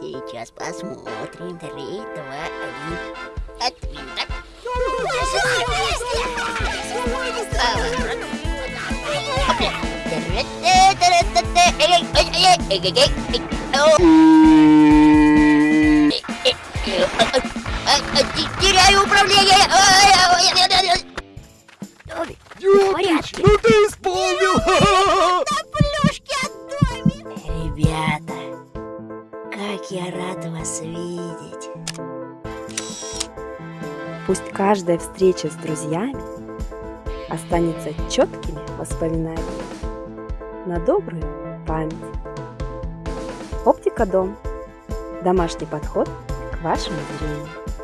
Сейчас посмотрим. Три, два, один. Отвинток. Теряю управление! Ёпич, ну ты Ребята, как я рад вас видеть. Пусть каждая встреча с друзьями останется четкими воспоминаниями на добрую память. Оптика Дом. Домашний подход к вашему зрению.